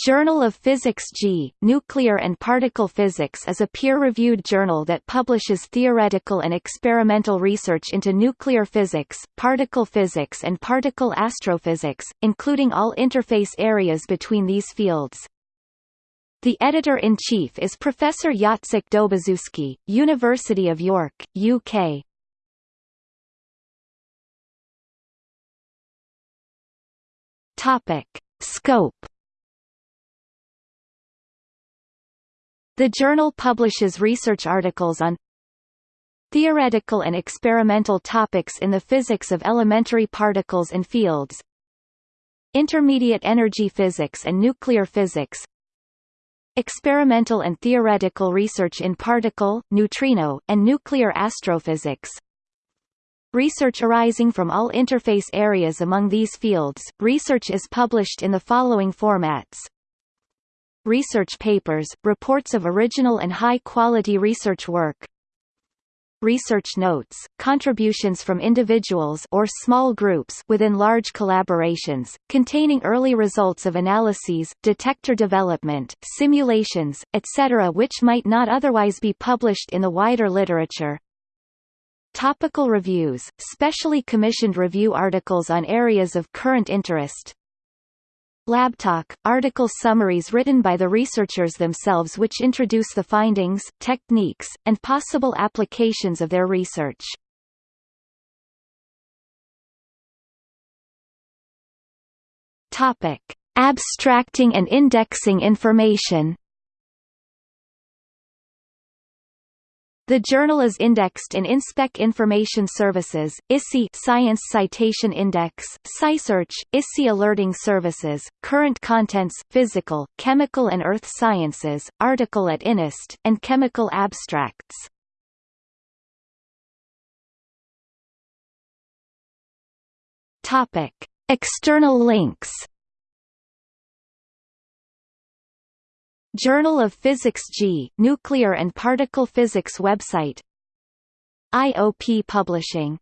Journal of Physics G, Nuclear and Particle Physics is a peer-reviewed journal that publishes theoretical and experimental research into nuclear physics, particle physics and particle astrophysics, including all interface areas between these fields. The editor-in-chief is Professor Jacek Dobaczewski, University of York, UK. Topic. Scope The journal publishes research articles on theoretical and experimental topics in the physics of elementary particles and fields, intermediate energy physics and nuclear physics, experimental and theoretical research in particle, neutrino, and nuclear astrophysics, Research arising from all interface areas among these fields. Research is published in the following formats research papers, reports of original and high-quality research work, research notes, contributions from individuals or small groups within large collaborations, containing early results of analyses, detector development, simulations, etc. which might not otherwise be published in the wider literature. Topical reviews, specially commissioned review articles on areas of current interest, LabTalk, article summaries written by the researchers themselves which introduce the findings, techniques, and possible applications of their research. Topic: Abstracting and indexing information. The journal is indexed in InSpec Information Services, ISI Science Citation Index, SciSearch, ISI Alerting Services, Current Contents, Physical, Chemical and Earth Sciences, Article at INIST, and Chemical Abstracts. Topic: External links Journal of Physics G, Nuclear and Particle Physics website. IOP Publishing